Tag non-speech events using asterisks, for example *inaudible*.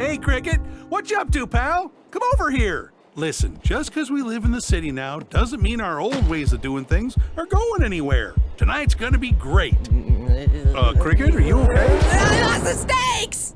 Hey, Cricket. What you up to, pal? Come over here. Listen, just because we live in the city now doesn't mean our old ways of doing things are going anywhere. Tonight's gonna be great. *laughs* Uh, Cricket, are you okay?